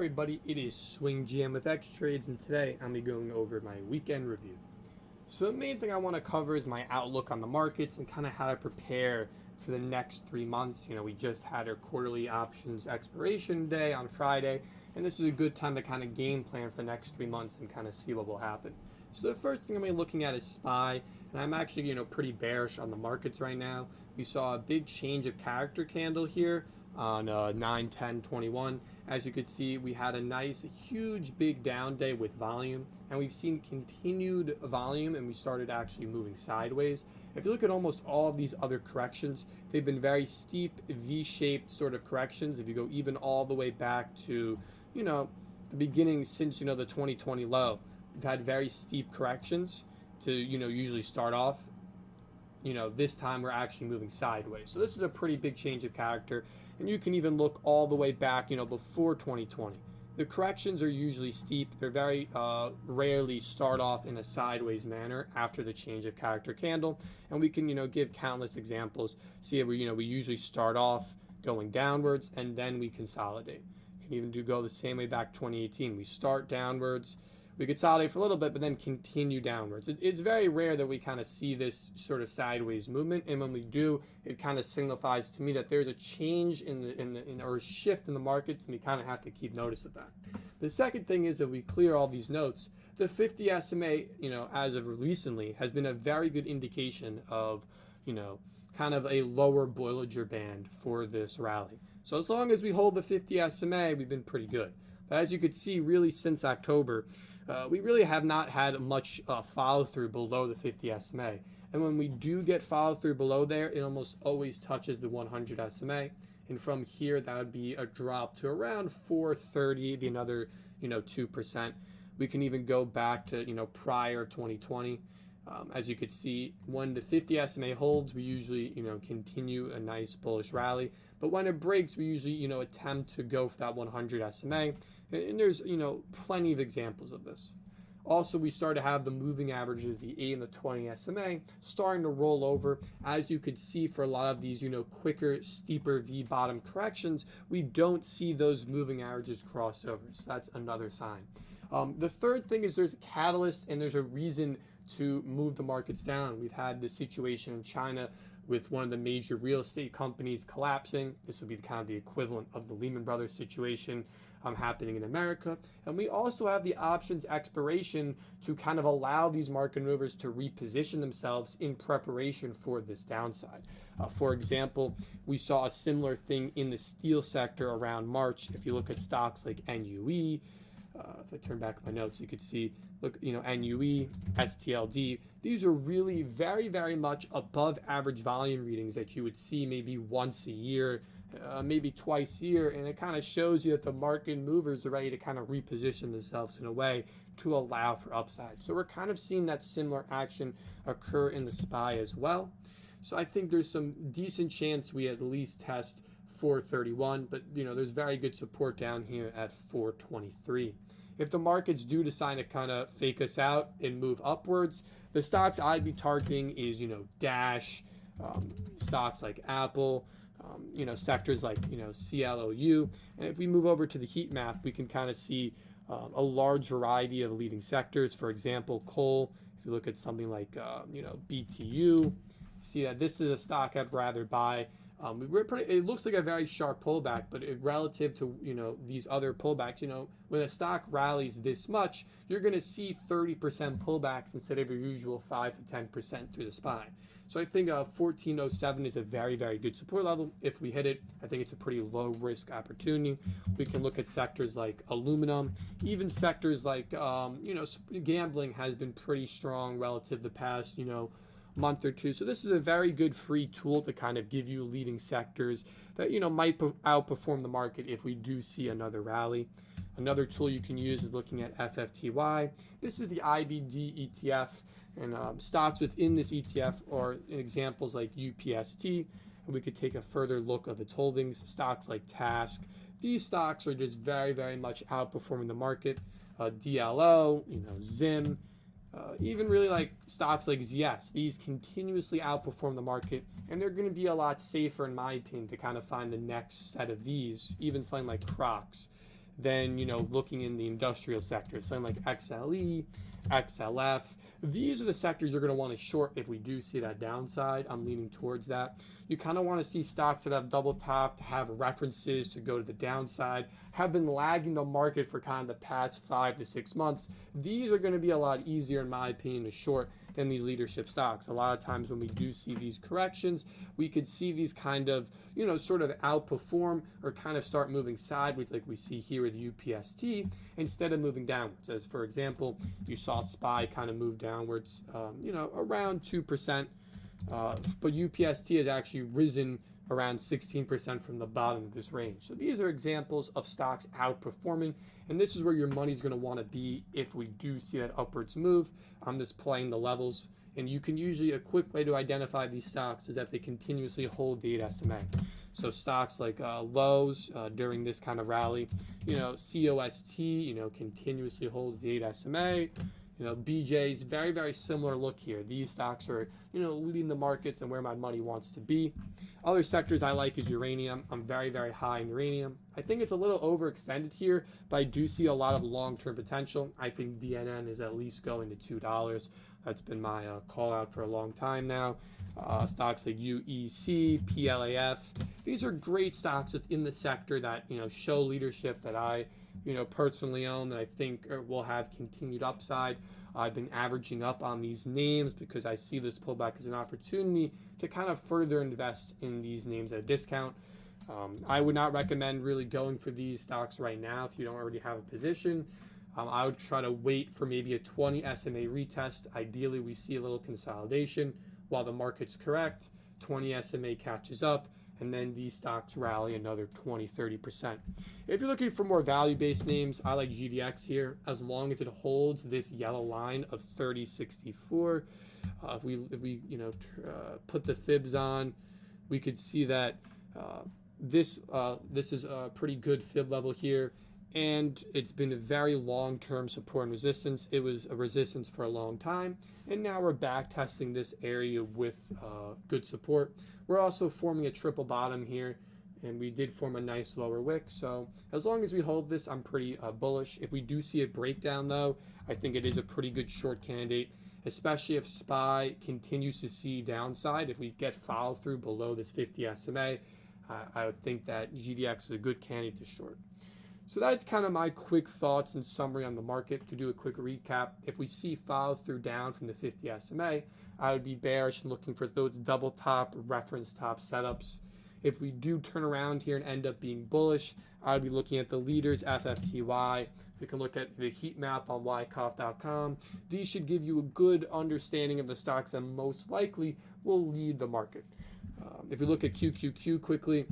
everybody, it is Swing GM with X Trades, and today I'm be going over my weekend review. So the main thing I want to cover is my outlook on the markets and kind of how to prepare for the next three months. You know, we just had our quarterly options expiration day on Friday, and this is a good time to kind of game plan for the next three months and kind of see what will happen. So the first thing I'm going to be looking at is SPY, and I'm actually, you know, pretty bearish on the markets right now. We saw a big change of character candle here on uh, 9, 10, 21. As you could see, we had a nice, huge, big down day with volume, and we've seen continued volume, and we started actually moving sideways. If you look at almost all of these other corrections, they've been very steep, V-shaped sort of corrections. If you go even all the way back to, you know, the beginning since, you know, the 2020 low, we've had very steep corrections to, you know, usually start off you know, this time we're actually moving sideways. So this is a pretty big change of character and you can even look all the way back, you know, before 2020. The corrections are usually steep. They're very uh, rarely start off in a sideways manner after the change of character candle. And we can, you know, give countless examples. See, we, you know, we usually start off going downwards and then we consolidate. You can even do go the same way back 2018. We start downwards, we consolidate for a little bit, but then continue downwards. It, it's very rare that we kind of see this sort of sideways movement, and when we do, it kind of signifies to me that there's a change in the in the in, or a shift in the markets, and we kind of have to keep notice of that. The second thing is that we clear all these notes. The 50 SMA, you know, as of recently, has been a very good indication of, you know, kind of a lower Bollinger Band for this rally. So as long as we hold the 50 SMA, we've been pretty good. As you could see, really since October, uh, we really have not had much uh, follow through below the 50 SMA. And when we do get follow through below there, it almost always touches the 100 SMA. And from here, that would be a drop to around 430, be another, you know, 2%. We can even go back to, you know, prior 2020. Um, as you could see, when the 50 SMA holds, we usually, you know, continue a nice bullish rally. But when it breaks, we usually, you know, attempt to go for that 100 SMA. And there's, you know, plenty of examples of this. Also, we start to have the moving averages, the 8 and the 20 SMA, starting to roll over. As you could see for a lot of these, you know, quicker, steeper V-bottom corrections, we don't see those moving averages cross over. So that's another sign. Um, the third thing is there's a catalyst and there's a reason to move the markets down. We've had the situation in China with one of the major real estate companies collapsing. This would be kind of the equivalent of the Lehman Brothers situation um, happening in America. And we also have the options expiration to kind of allow these market movers to reposition themselves in preparation for this downside. Uh, for example, we saw a similar thing in the steel sector around March. If you look at stocks like NUE, uh, if I turn back my notes, you could see, look, you know, NUE, STLD, these are really very, very much above average volume readings that you would see maybe once a year, uh, maybe twice a year. And it kind of shows you that the market movers are ready to kind of reposition themselves in a way to allow for upside. So we're kind of seeing that similar action occur in the SPY as well. So I think there's some decent chance we at least test 431, but you know, there's very good support down here at 423. If the markets do decide to kind of fake us out and move upwards, the stocks I'd be targeting is, you know, Dash, um, stocks like Apple, um, you know, sectors like, you know, CLOU. And if we move over to the heat map, we can kind of see um, a large variety of leading sectors. For example, coal, if you look at something like, uh, you know, BTU, see that this is a stock I'd rather buy. Um, we're pretty, it looks like a very sharp pullback, but it, relative to you know these other pullbacks, you know when a stock rallies this much, you're going to see 30% pullbacks instead of your usual 5 to 10% through the spine. So I think uh, 1407 is a very, very good support level. If we hit it, I think it's a pretty low risk opportunity. We can look at sectors like aluminum, even sectors like, um, you know, gambling has been pretty strong relative to the past, you know, month or two. So this is a very good free tool to kind of give you leading sectors that, you know, might outperform the market if we do see another rally. Another tool you can use is looking at FFTY. This is the IBD ETF. And um, stocks within this ETF are examples like UPST. And we could take a further look of its holdings. Stocks like Task. These stocks are just very, very much outperforming the market. Uh, DLO, you know, Zim, uh, even really like stocks like ZS. These continuously outperform the market, and they're going to be a lot safer, in my opinion, to kind of find the next set of these. Even something like Crocs. than, you know, looking in the industrial sector, something like XLE, XLF. These are the sectors you're going to want to short if we do see that downside. I'm leaning towards that. You kind of want to see stocks that have double topped, have references to go to the downside, have been lagging the market for kind of the past five to six months. These are going to be a lot easier, in my opinion, to short than these leadership stocks. A lot of times when we do see these corrections, we could see these kind of, you know, sort of outperform or kind of start moving sideways like we see here with UPST instead of moving downwards. As for example, you saw SPY kind of move downwards, um, you know, around 2%. Uh, but UPST has actually risen around 16% from the bottom of this range. So these are examples of stocks outperforming, and this is where your money's going to want to be if we do see that upwards move. I'm just playing the levels, and you can usually, a quick way to identify these stocks is that they continuously hold the 8 SMA. So stocks like uh, Lowe's uh, during this kind of rally, you know, COST, you know, continuously holds the 8 SMA. You know, BJ's very, very similar look here. These stocks are, you know, leading the markets and where my money wants to be. Other sectors I like is uranium. I'm very, very high in uranium. I think it's a little overextended here, but I do see a lot of long-term potential. I think DNN is at least going to $2. That's been my uh, call out for a long time now. Uh, stocks like UEC, PLAF. These are great stocks within the sector that, you know, show leadership that I you know, personally own that I think will have continued upside. I've been averaging up on these names because I see this pullback as an opportunity to kind of further invest in these names at a discount. Um, I would not recommend really going for these stocks right now if you don't already have a position. Um, I would try to wait for maybe a 20 SMA retest. Ideally, we see a little consolidation while the market's correct. 20 SMA catches up and then these stocks rally another 20 30%. If you're looking for more value based names, I like GDX here as long as it holds this yellow line of 3064. Uh, if we if we you know uh, put the fibs on, we could see that uh, this uh, this is a pretty good fib level here and it's been a very long-term support and resistance. It was a resistance for a long time, and now we're back testing this area with uh, good support. We're also forming a triple bottom here, and we did form a nice lower wick. So as long as we hold this, I'm pretty uh, bullish. If we do see a breakdown, though, I think it is a pretty good short candidate, especially if SPY continues to see downside. If we get follow through below this 50 SMA, uh, I would think that GDX is a good candidate to short. So that's kind of my quick thoughts and summary on the market. To do a quick recap, if we see follow through down from the 50 SMA, I would be bearish and looking for those double top reference top setups. If we do turn around here and end up being bullish, I would be looking at the leaders FFTY. We can look at the heat map on wyckoff.com. These should give you a good understanding of the stocks that most likely will lead the market. Um, if we look at QQQ quickly,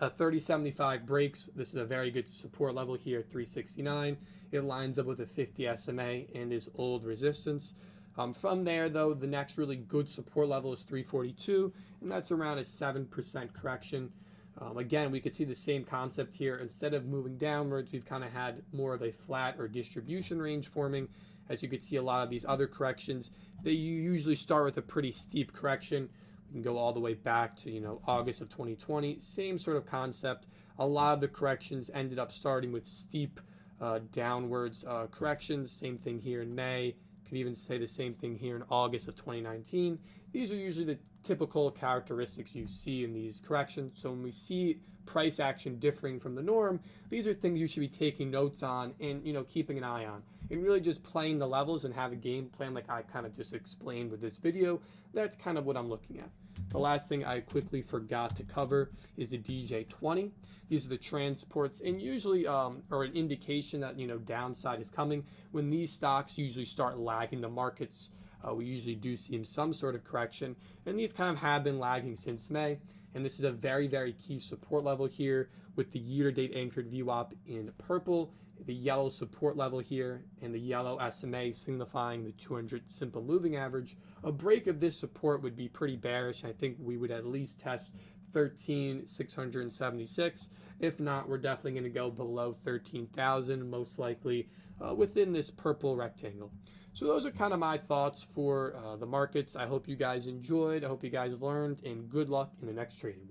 a 3075 breaks. This is a very good support level here, 369. It lines up with a 50 SMA and is old resistance. Um, from there, though, the next really good support level is 342, and that's around a 7% correction. Um, again, we could see the same concept here. Instead of moving downwards, we've kind of had more of a flat or distribution range forming. As you could see, a lot of these other corrections, they usually start with a pretty steep correction. We can go all the way back to, you know, August of 2020. Same sort of concept. A lot of the corrections ended up starting with steep uh, downwards uh, corrections. Same thing here in May. Could even say the same thing here in August of 2019. These are usually the typical characteristics you see in these corrections. So when we see price action differing from the norm, these are things you should be taking notes on and you know keeping an eye on. And really just playing the levels and have a game plan like I kind of just explained with this video. That's kind of what I'm looking at. The last thing I quickly forgot to cover is the DJ20. These are the transports and usually um, are an indication that, you know, downside is coming. When these stocks usually start lagging the markets, uh, we usually do see some sort of correction. And these kind of have been lagging since May. And this is a very, very key support level here with the year-to-date anchored VWAP in purple, the yellow support level here, and the yellow SMA signifying the 200 simple moving average a break of this support would be pretty bearish. I think we would at least test 13,676. If not, we're definitely going to go below 13,000, most likely uh, within this purple rectangle. So those are kind of my thoughts for uh, the markets. I hope you guys enjoyed. I hope you guys learned, and good luck in the next trading.